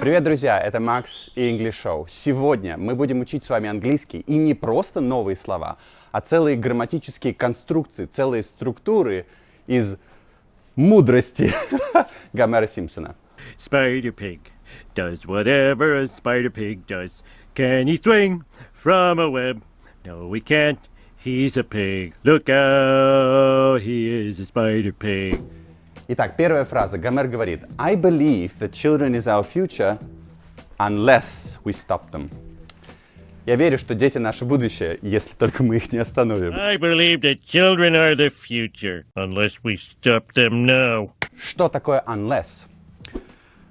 Привет, друзья! Это Макс и English Show. Сегодня мы будем учить с вами английский и не просто новые слова, а целые грамматические конструкции, целые структуры из мудрости Гомера Симпсона. Spider Pig does whatever a spider pig does. Can he swing from a web? No, he can't. He's a pig. Look out, he is a spider pig. Итак, первая фраза. Гомер говорит, I believe that children is our future unless we stop them. Я верю, что дети наше будущее, если только мы их не остановим. I believe that children are the future, unless we stop them now. Что такое unless?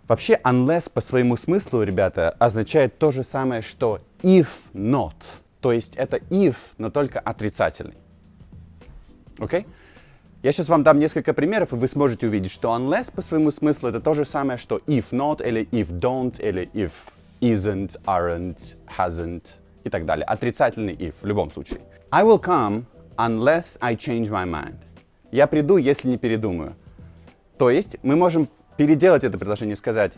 Вообще, unless по своему смыслу, ребята, означает то же самое, что if not. То есть это if, но только отрицательный. Окей? Okay? Я сейчас вам дам несколько примеров, и вы сможете увидеть, что unless по своему смыслу это то же самое, что if not, или if don't, или if isn't, aren't, hasn't и так далее. Отрицательный if в любом случае. I will come unless I change my mind. Я приду, если не передумаю. То есть мы можем переделать это предложение и сказать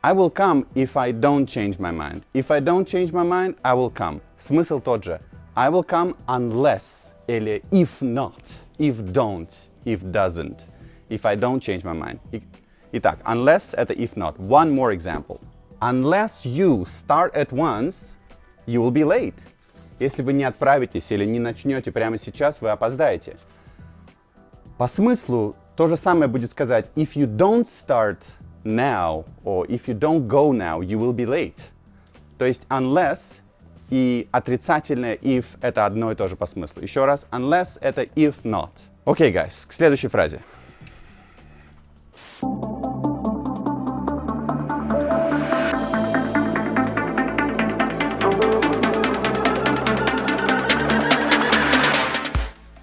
I will come if I don't change my mind. If I don't change my mind, I will come. Смысл тот же. I will come unless или if not, if don't, if doesn't, if I don't change my mind. Итак, unless это if not. One more example. Unless you start at once, you will be late. Если вы не отправитесь или не начнете прямо сейчас, вы опоздаете. По смыслу то же самое будет сказать if you don't start now or if you don't go now, you will be late. То есть unless и отрицательное if — это одно и то же по смыслу. Еще раз, unless — это if not. Окей, okay, guys, к следующей фразе.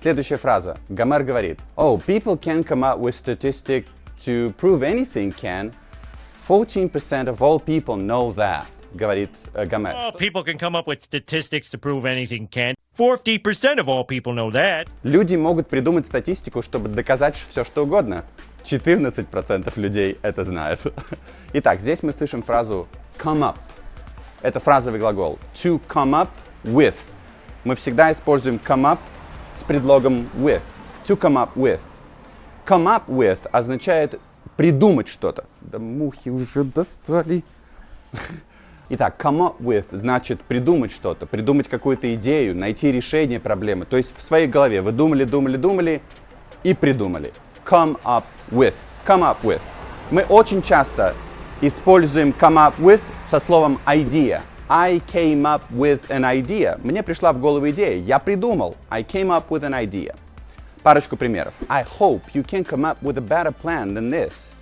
Следующая фраза. Гомер говорит, Oh, people can come up with statistics to prove anything can. 14% of all people know that говорит э, Гомер. Oh, people can come up with statistics to prove anything can. 40% of all people know that. Люди могут придумать статистику, чтобы доказать все, что угодно. 14% людей это знают. Итак, здесь мы слышим фразу come up. Это фразовый глагол. To come up with. Мы всегда используем come up с предлогом with. To come up with. Come up with означает придумать что-то. Да мухи уже достали. Итак, come up with значит придумать что-то, придумать какую-то идею, найти решение проблемы. То есть в своей голове вы думали, думали, думали и придумали. Come up with. Come up with. Мы очень часто используем come up with со словом idea. I came up with an idea. Мне пришла в голову идея. Я придумал. I came up with an idea. Парочку примеров. I hope you can come up with a better plan than this.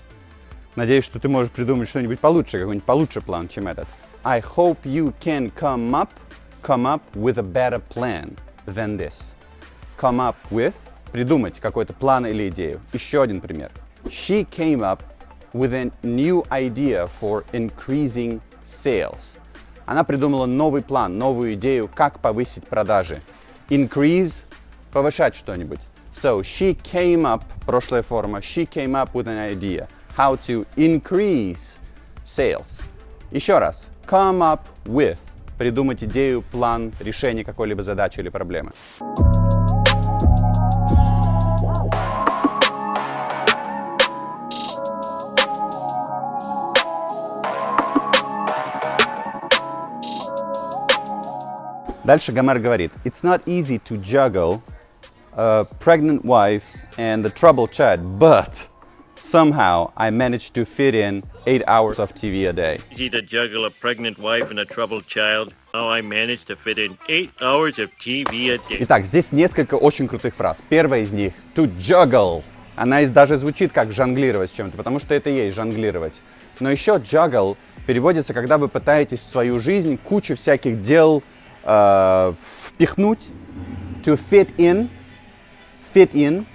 Надеюсь, что ты можешь придумать что-нибудь получше, какой-нибудь получше план, чем этот. I hope you can come up, come up with a better plan than this. Come up with – придумать какой-то план или идею. Еще один пример. She came up with a new idea for increasing sales. Она придумала новый план, новую идею, как повысить продажи. Increase – повышать что-нибудь. So she came up, прошлая форма, she came up with an idea how to increase sales. Еще раз. Come up with. Придумать идею, план, решение какой-либо задачи или проблемы. Дальше Гомер говорит, It's not easy to juggle a pregnant wife and a troubled child, but Somehow, I managed to fit in 8 hours of TV a day. Easy to juggle a pregnant wife and a troubled child. How I managed to fit in 8 hours of TV a day. Итак, здесь несколько очень крутых фраз. Первая из них — to juggle. Она даже звучит как жонглировать с чем-то, потому что это есть жонглировать. Но еще juggle переводится, когда вы пытаетесь в свою жизнь кучу всяких дел э, впихнуть. To fit in. Fit in.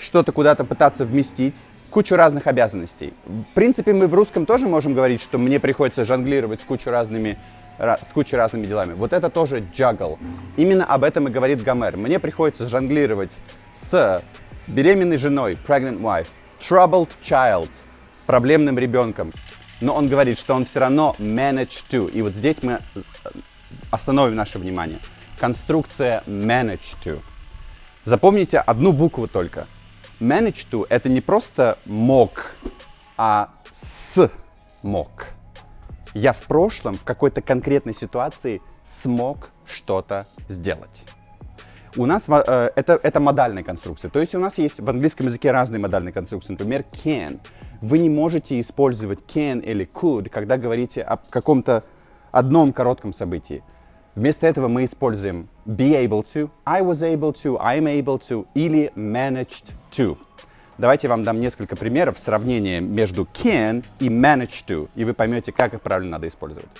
Что-то куда-то пытаться вместить кучу разных обязанностей. В принципе, мы в русском тоже можем говорить, что мне приходится жонглировать с кучей разными с кучей разными делами. Вот это тоже juggle. Именно об этом и говорит Гомер. Мне приходится жонглировать с беременной женой, pregnant wife, troubled child, проблемным ребенком. Но он говорит, что он все равно manage to. И вот здесь мы э, остановим наше внимание. Конструкция manage to. Запомните одну букву только. Manage to — это не просто мог, а с мог. Я в прошлом, в какой-то конкретной ситуации смог что-то сделать. У нас э, это, это модальная конструкция. То есть у нас есть в английском языке разные модальные конструкции. Например, can. Вы не можете использовать can или could, когда говорите о каком-то одном коротком событии. Вместо этого мы используем be able to, I was able to, I'm able to или managed to. Давайте я вам дам несколько примеров сравнения между can и manage to, и вы поймете, как их правильно надо использовать.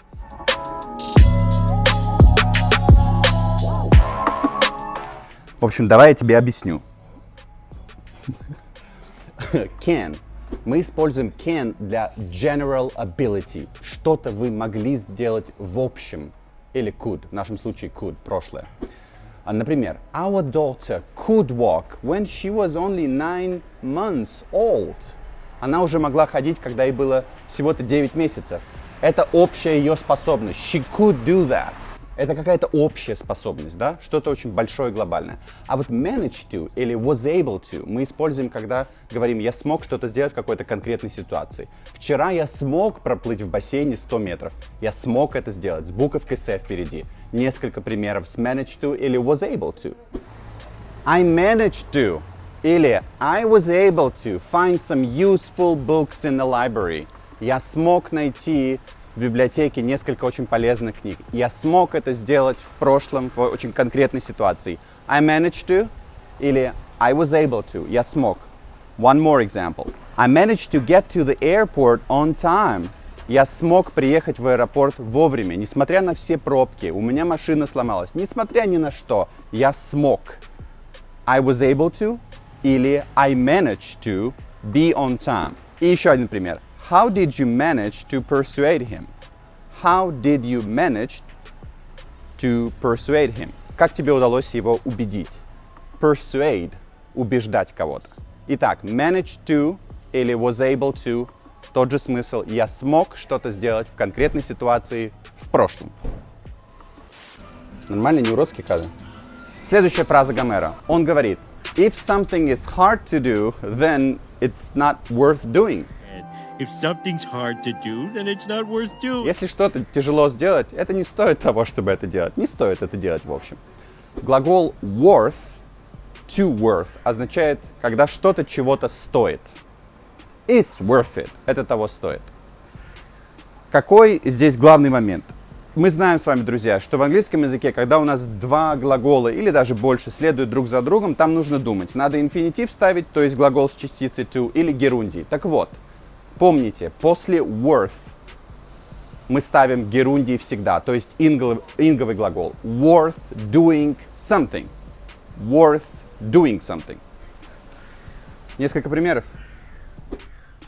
В общем, давай я тебе объясню. can. Мы используем can для general ability. Что-то вы могли сделать в общем. Или could. В нашем случае could. Прошлое. Например, our daughter could walk when she was only nine months old. Она уже могла ходить, когда ей было всего-то 9 месяцев. Это общая ее способность. She could do that. Это какая-то общая способность, да? Что-то очень большое, глобальное. А вот manage to или was able to мы используем, когда говорим, я смог что-то сделать в какой-то конкретной ситуации. Вчера я смог проплыть в бассейне 100 метров. Я смог это сделать с буковкой S впереди. Несколько примеров с manage to или was able to. I managed to или I was able to find some useful books in the library. Я смог найти в библиотеке несколько очень полезных книг. Я смог это сделать в прошлом, в очень конкретной ситуации. I managed to или I was able to. Я смог. One more example. I managed to get to the airport on time. Я смог приехать в аэропорт вовремя, несмотря на все пробки. У меня машина сломалась. Несмотря ни на что, я смог. I was able to или I managed to be on time. И еще один пример. How did you manage to persuade him? How did you manage to persuade him? Как тебе удалось его убедить? Persuade – убеждать кого-то. Итак, manage to или was able to – тот же смысл. Я смог что-то сделать в конкретной ситуации в прошлом. Нормально, не уродский кадр. Следующая фраза Гомера. Он говорит, If something is hard to do, then it's not worth doing. Если что-то тяжело сделать, это не стоит того, чтобы это делать. Не стоит это делать в общем. Глагол worth, to worth, означает, когда что-то чего-то стоит. It's worth it. Это того стоит. Какой здесь главный момент? Мы знаем с вами, друзья, что в английском языке, когда у нас два глагола или даже больше следуют друг за другом, там нужно думать. Надо инфинитив ставить, то есть глагол с частицей to, или герундий. Так вот, Помните, после worth мы ставим герундий всегда, то есть инговый, инговый глагол. Worth doing something. Worth doing something. Несколько примеров.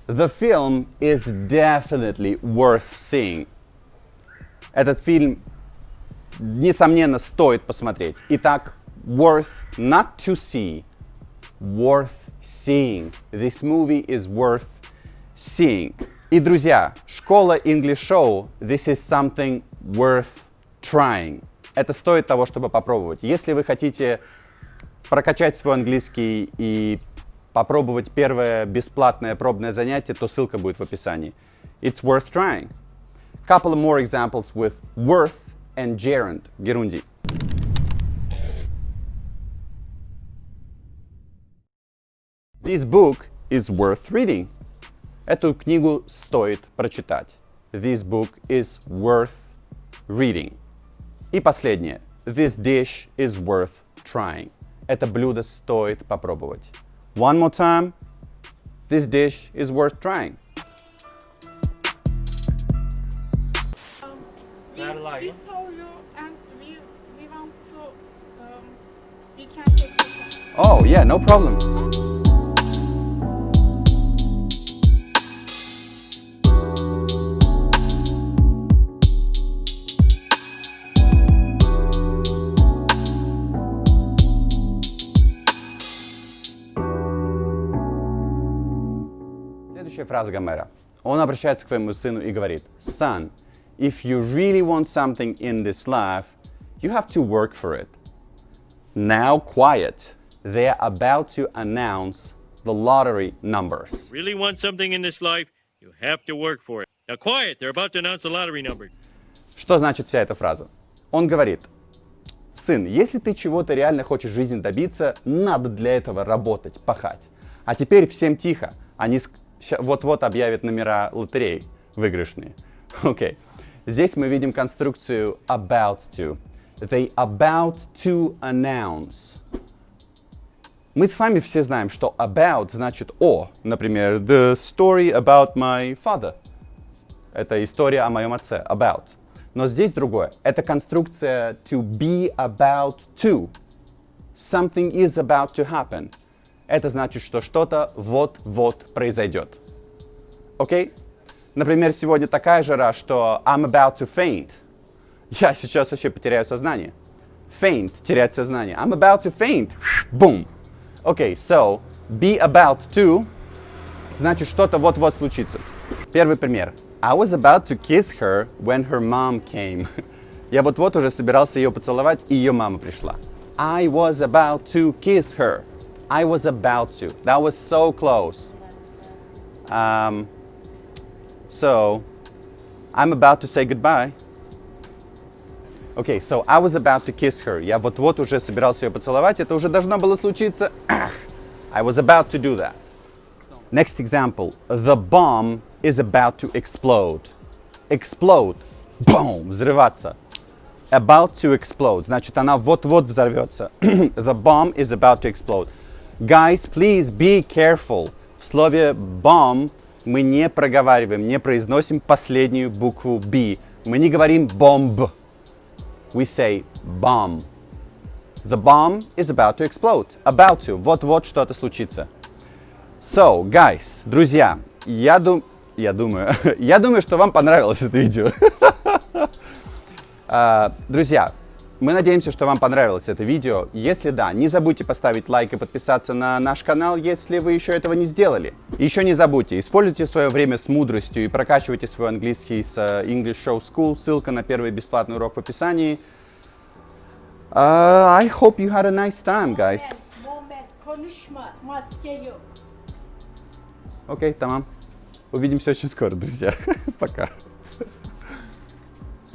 The film is definitely worth seeing. Этот фильм, несомненно, стоит посмотреть. Итак, worth not to see, worth seeing. This movie is worth seeing. И, друзья, школа English Show, this is something worth trying. Это стоит того, чтобы попробовать. Если вы хотите прокачать свой английский и попробовать первое бесплатное пробное занятие, то ссылка будет в описании. It's worth trying. Couple of more examples with worth and gerund, герунди. This book is worth reading. Эту книгу стоит прочитать. This book is worth reading. И последнее. This dish is worth trying. Это блюдо стоит попробовать. One more time. This dish is worth trying. Um, we, we saw you and we, we want to, um, we can take picture. Oh, yeah, no problem. Следующая фраза Гомера. Он обращается к своему сыну и говорит, Son, if you really want something in this life, you have to work for it. Now quiet. They're about to announce the lottery numbers. Really want something in this life? You have to work for it. Now quiet, they're about to announce the lottery numbers. Что значит вся эта фраза? Он говорит, сын, если ты чего-то реально хочешь в жизни добиться, надо для этого работать, пахать. А теперь всем тихо. Они вот-вот объявят номера лотерей выигрышные. Окей. Здесь мы видим конструкцию about to. They about to announce. Мы с вами все знаем, что about значит о. Например, the story about my father. Это история о моем отце. About. Но здесь другое. Это конструкция to be about to. Something is about to happen. Это значит, что что-то вот-вот произойдет. Окей? Например, сегодня такая жара, что I'm about to faint. Я сейчас вообще потеряю сознание. Faint, терять сознание. I'm about to faint. Boom. Окей, so, be about to значит что-то вот-вот случится. Первый пример. I was about to kiss her when her mom came. Я вот-вот уже собирался ее поцеловать, и ее мама пришла. I was about to kiss her. I was about to. That was so close. Um, so, I'm about to say goodbye. Okay, so I was about to kiss her. Я вот-вот уже собирался ее поцеловать. Это уже должно было случиться. Ах, I was about to do that. Next example. The bomb is about to explode. Explode. Boom. Взрываться. About to explode. Значит, она вот-вот взорвется. The bomb is about to explode. Guys, please be careful. В слове bomb мы не проговариваем, не произносим последнюю букву B. Мы не говорим bomb. We say bomb. The bomb is about to explode. About to. Вот-вот что-то случится. So, guys, друзья, я, дум... я думаю, я думаю, что вам понравилось это видео. А, Друзья, мы надеемся, что вам понравилось это видео. Если да, не забудьте поставить лайк и подписаться на наш канал, если вы еще этого не сделали. Еще не забудьте, используйте свое время с мудростью и прокачивайте свой английский с э, English Show School. Ссылка на первый бесплатный урок в описании. Uh, I hope you had a nice time, guys. Окей, тамам. Увидимся очень скоро, друзья. Пока.